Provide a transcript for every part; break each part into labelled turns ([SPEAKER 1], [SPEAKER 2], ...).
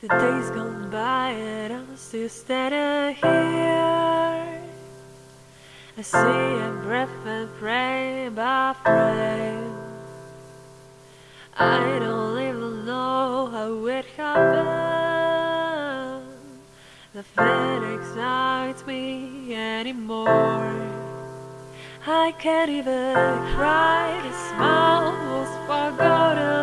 [SPEAKER 1] The days gone by and I'm still standing here. I see a breath and pray by frame. I don't even know how it happened. The Nothing excites me anymore. I can't even cry. The smile was forgot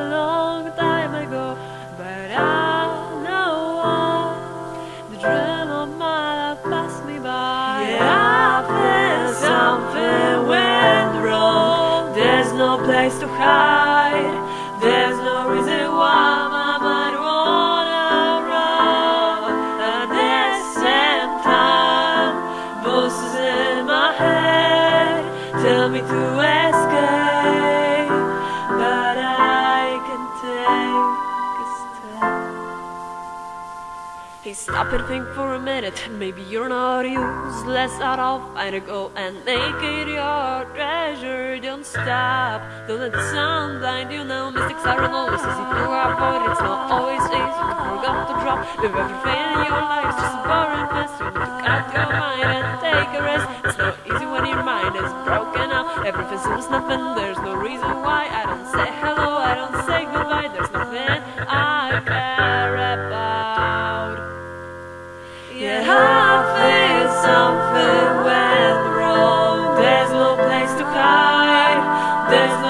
[SPEAKER 1] to escape, but I can take a step. Hey, stop and think for a minute. Maybe you're not useless at all. Find a goal and make it your treasure. Don't stop. Don't let the sun blind you. Know mistakes aren't always easy to avoid. It's not always easy to forget to drop. If everything in your life just a take care about. Yet I feel something went wrong. There's no place to hide. There's no